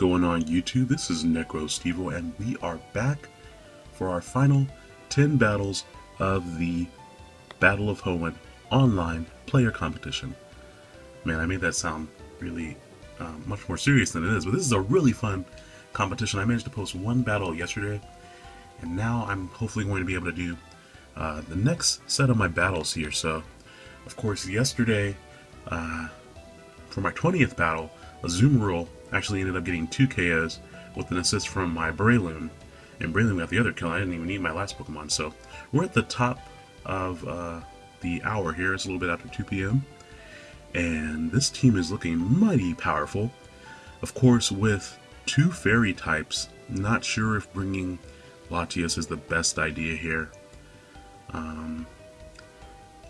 Going on YouTube? This is NecroStevo and we are back for our final 10 battles of the Battle of Hoenn online player competition. Man, I made that sound really uh, much more serious than it is, but this is a really fun competition. I managed to post one battle yesterday and now I'm hopefully going to be able to do uh, the next set of my battles here. So, of course, yesterday uh, for my 20th battle, Azumarill actually ended up getting two KOs with an assist from my Breloom. And Breloom got the other kill. I didn't even need my last Pokemon. So we're at the top of uh, the hour here. It's a little bit after 2 p.m. And this team is looking mighty powerful. Of course, with two fairy types, not sure if bringing Latias is the best idea here. Um,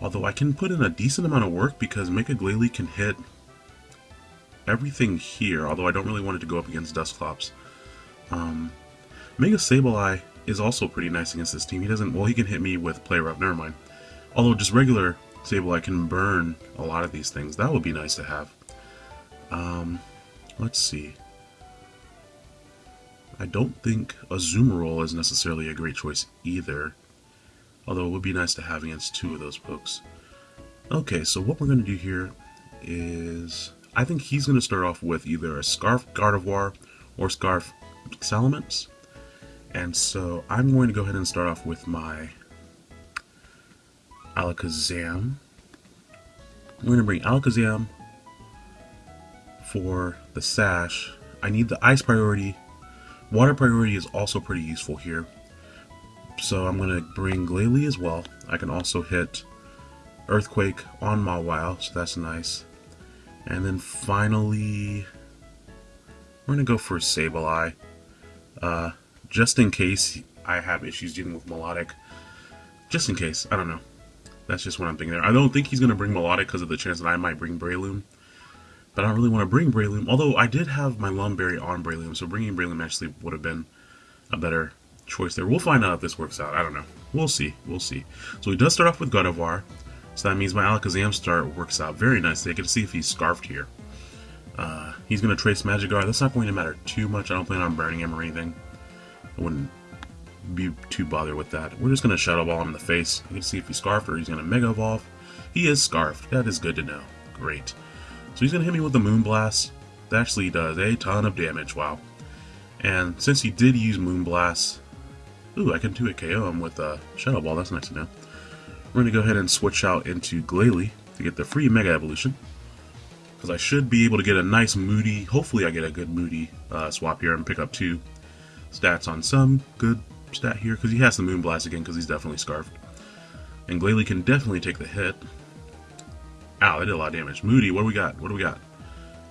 although I can put in a decent amount of work because Mega Glalie can hit everything here, although I don't really want it to go up against Dusclops. Um, Mega Sableye is also pretty nice against this team. He doesn't, well, he can hit me with Play Rough, never mind. Although just regular Sableye can burn a lot of these things. That would be nice to have. Um, let's see. I don't think Azumarill is necessarily a great choice either. Although it would be nice to have against two of those pokes. Okay, so what we're going to do here is I think he's going to start off with either a Scarf Gardevoir or Scarf Salamence. And so I'm going to go ahead and start off with my Alakazam. I'm going to bring Alakazam for the Sash. I need the Ice priority. Water priority is also pretty useful here. So I'm going to bring Glalie as well. I can also hit Earthquake on Mawile, so that's nice. And then finally, we're going to go for Sableye. Uh, just in case I have issues dealing with Melodic. Just in case, I don't know. That's just what I'm thinking there. I don't think he's going to bring Melodic because of the chance that I might bring Breloom. But I don't really want to bring Breloom, although I did have my Lum Berry on Breloom, so bringing Breloom actually would have been a better choice there. We'll find out if this works out. I don't know. We'll see. We'll see. So he does start off with Gardevoir. So that means my Alakazam start works out very nicely. I to see if he's Scarfed here. Uh, he's going to trace Magic Guard. That's not going to matter too much. I don't plan on burning him or anything. I wouldn't be too bothered with that. We're just going to Shadow Ball him in the face. You can see if he's Scarfed or he's going to Mega Evolve. He is Scarfed. That is good to know. Great. So he's going to hit me with the Moonblast. That actually does a ton of damage. Wow. And since he did use Moonblast, ooh, I can do a KO him with a Shadow Ball. That's nice to know. We're going to go ahead and switch out into Glalie to get the free Mega Evolution. Because I should be able to get a nice Moody, hopefully I get a good Moody uh, swap here and pick up two stats on some good stat here. Because he has the Moonblast again because he's definitely Scarfed. And Glalie can definitely take the hit. Ow, that did a lot of damage. Moody, what do we got? What do we got?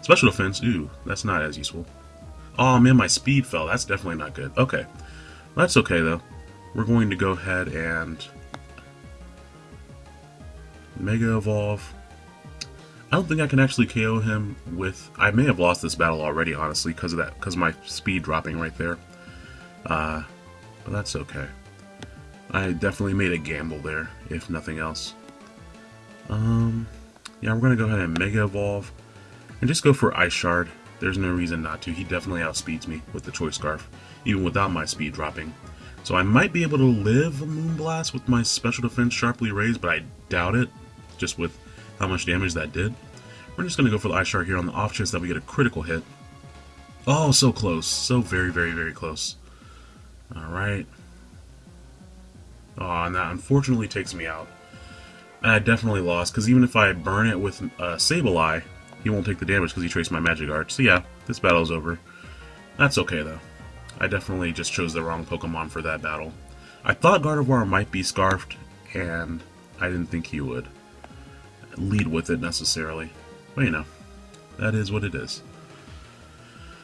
Special defense, ooh, that's not as useful. Oh man, my speed fell. That's definitely not good. Okay. That's okay though. We're going to go ahead and Mega Evolve. I don't think I can actually KO him with... I may have lost this battle already, honestly, because of that, because my speed dropping right there. Uh, but that's okay. I definitely made a gamble there, if nothing else. Um, yeah, we're going to go ahead and Mega Evolve. And just go for Ice Shard. There's no reason not to. He definitely outspeeds me with the Choice Scarf, even without my speed dropping. So I might be able to live a Moonblast with my special defense sharply raised, but I doubt it just with how much damage that did. We're just going to go for the Ice Shard here on the off chance that we get a critical hit. Oh, so close. So very, very, very close. Alright. Oh, and that unfortunately takes me out. And I definitely lost, because even if I burn it with uh, Sableye, he won't take the damage because he traced my Magic Guard. So yeah, this battle's over. That's okay, though. I definitely just chose the wrong Pokemon for that battle. I thought Gardevoir might be Scarfed, and I didn't think he would lead with it necessarily. But you know, that is what it is.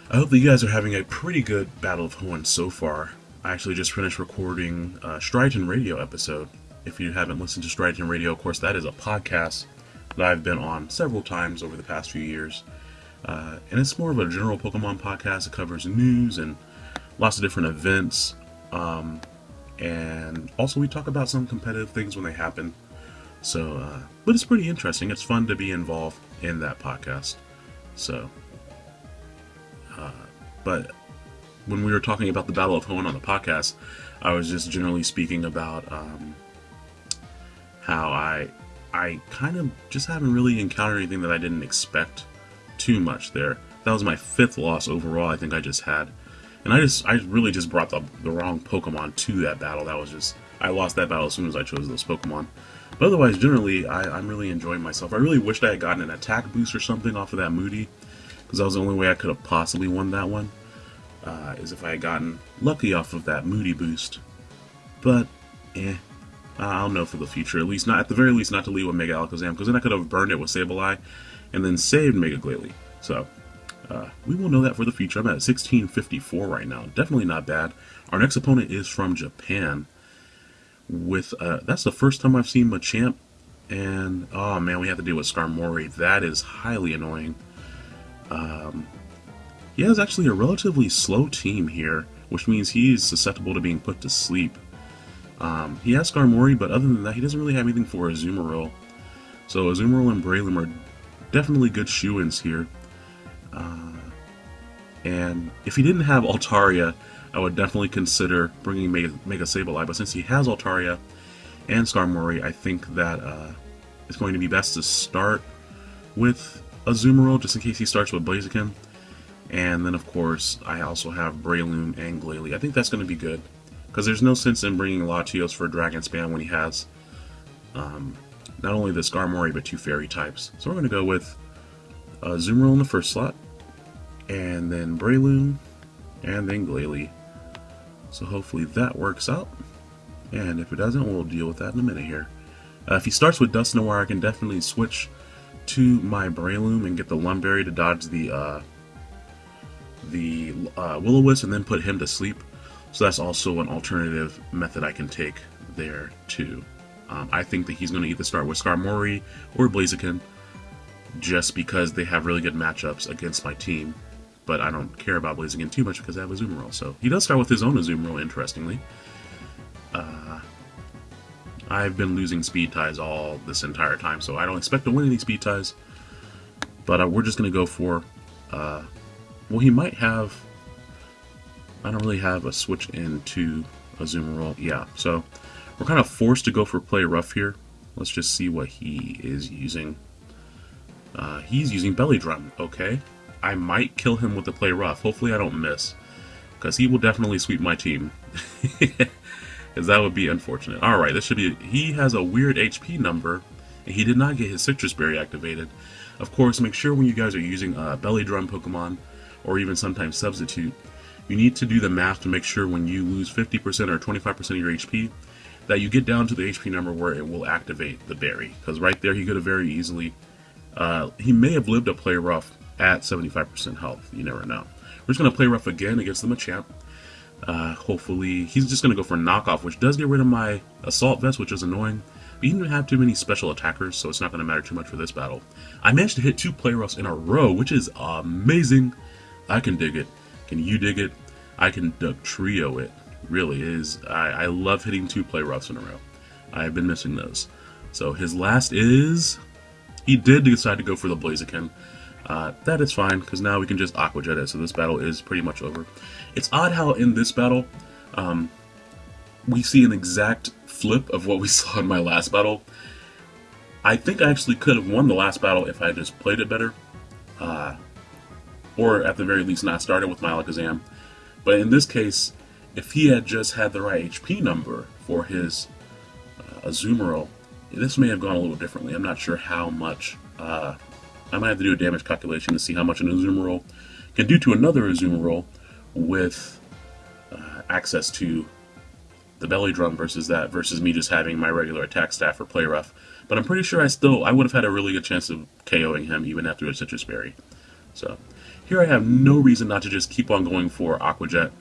I hope that you guys are having a pretty good Battle of Hoenn so far. I actually just finished recording a Striaton Radio episode. If you haven't listened to Striaton Radio, of course, that is a podcast that I've been on several times over the past few years. Uh, and it's more of a general Pokemon podcast. It covers news and lots of different events. Um, and also, we talk about some competitive things when they happen. So, uh, but it's pretty interesting. It's fun to be involved in that podcast. So, uh, but when we were talking about the Battle of Hoenn on the podcast, I was just generally speaking about um, how I I kind of just haven't really encountered anything that I didn't expect too much there. That was my fifth loss overall. I think I just had, and I just I really just brought the the wrong Pokemon to that battle. That was just I lost that battle as soon as I chose those Pokemon. But otherwise, generally, I, I'm really enjoying myself. I really wished I had gotten an attack boost or something off of that Moody, because that was the only way I could have possibly won that one uh, is if I had gotten lucky off of that Moody boost. But, eh, I'll know for the future. At least not, at the very least, not to leave with Mega Alakazam, because then I could have burned it with Sableye, and then saved Mega Glalie. So, uh, we will know that for the future. I'm at 1654 right now. Definitely not bad. Our next opponent is from Japan. With uh, that's the first time I've seen Machamp, and oh man, we have to deal with Skarmory. That is highly annoying. Um, he has actually a relatively slow team here, which means he's susceptible to being put to sleep. Um, he has Skarmory, but other than that, he doesn't really have anything for Azumarill. So Azumarill and Breloom are definitely good shoe-ins here. Uh, and if he didn't have Altaria, I would definitely consider bringing Mega, Mega Sableye, but since he has Altaria and Skarmory, I think that uh, it's going to be best to start with Azumarill, just in case he starts with Blaziken. And then, of course, I also have Breloom and Glalie. I think that's going to be good. Because there's no sense in bringing Latios for a Dragon Spam when he has um, not only the Skarmory, but two Fairy types. So we're going to go with uh, Zoomerl in the first slot, and then Breloom, and then Glalie. So hopefully that works out. And if it doesn't, we'll deal with that in a minute here. Uh, if he starts with Dusknoir, I can definitely switch to my Breloom and get the Lum Berry to dodge the uh, the uh, Will-O-Wisp and then put him to sleep. So that's also an alternative method I can take there too. Um, I think that he's going to either start with Skarmory or Blaziken just because they have really good matchups against my team. But I don't care about Blaziken too much because I have a Azumarill. So he does start with his own Azumarill, interestingly. Uh, I've been losing speed ties all this entire time, so I don't expect to win any speed ties. But uh, we're just going to go for uh, well, he might have... I don't really have a switch into Azumarill. Yeah, so we're kind of forced to go for play rough here. Let's just see what he is using. Uh, he's using Belly Drum. Okay. I might kill him with the play rough. Hopefully I don't miss. Because he will definitely sweep my team. Because that would be unfortunate. Alright, this should be... He has a weird HP number. And he did not get his Sitrus Berry activated. Of course, make sure when you guys are using uh, Belly Drum Pokemon or even sometimes substitute, you need to do the math to make sure when you lose 50% or 25% of your HP, that you get down to the HP number where it will activate the berry. Because right there, he could have very easily, uh, he may have lived a play rough at 75% health. You never know. We're just going to play rough again against the Machamp. Uh, hopefully, he's just going to go for knockoff, which does get rid of my assault vest, which is annoying. But he didn't have too many special attackers, so it's not going to matter too much for this battle. I managed to hit two play roughs in a row, which is amazing. I can dig it. Can you dig it? I can Dugtrio it. Really is. I, I love hitting two play roughs in a row. I've been missing those. So his last is... He did decide to go for the Blaziken. Uh, that is fine, because now we can just Aqua Jet it, so this battle is pretty much over. It's odd how in this battle, um, we see an exact flip of what we saw in my last battle. I think I actually could have won the last battle if I just played it better. Uh, or at the very least not started with my Alakazam. But in this case, if he had just had the right HP number for his uh, Azumarill, this may have gone a little differently. I'm not sure how much. Uh, I might have to do a damage calculation to see how much an Azumarill can do to another Azumarill with uh, access to the belly drum versus that versus me just having my regular attack staff or play rough. But I'm pretty sure I still I would have had a really good chance of KOing him even after a Sitrus Berry. So here I have no reason not to just keep on going for Aqua Jet.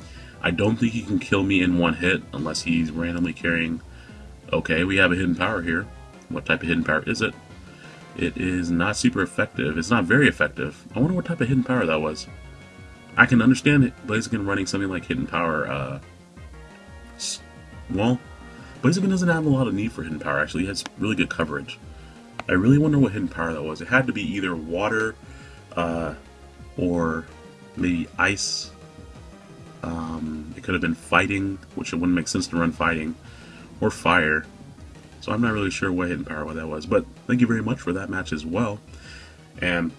I don't think he can kill me in one hit unless he's randomly carrying... Okay, we have a hidden power here. What type of hidden power is it? It is not super effective. It's not very effective. I wonder what type of hidden power that was. I can understand it. Blaziken running something like hidden power. Uh, well, Blaziken doesn't have a lot of need for hidden power. Actually, he has really good coverage. I really wonder what hidden power that was. It had to be either water, uh, or maybe ice Um, it could have been fighting, which it wouldn't make sense to run fighting, or fire. So I'm not really sure what hidden power what that was. But thank you very much for that match as well. And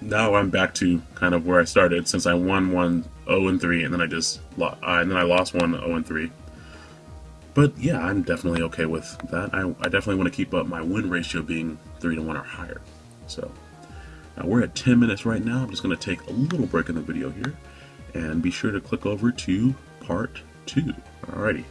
now I'm back to kind of where I started since I won one 0 and 3 and then I just uh, and then I lost one 0 and 3. But yeah, I'm definitely okay with that. I, I definitely want to keep up my win ratio being 3 to 1 or higher. So now we're at 10 minutes right now. I'm just going to take a little break in the video here and be sure to click over to part 2. Alrighty.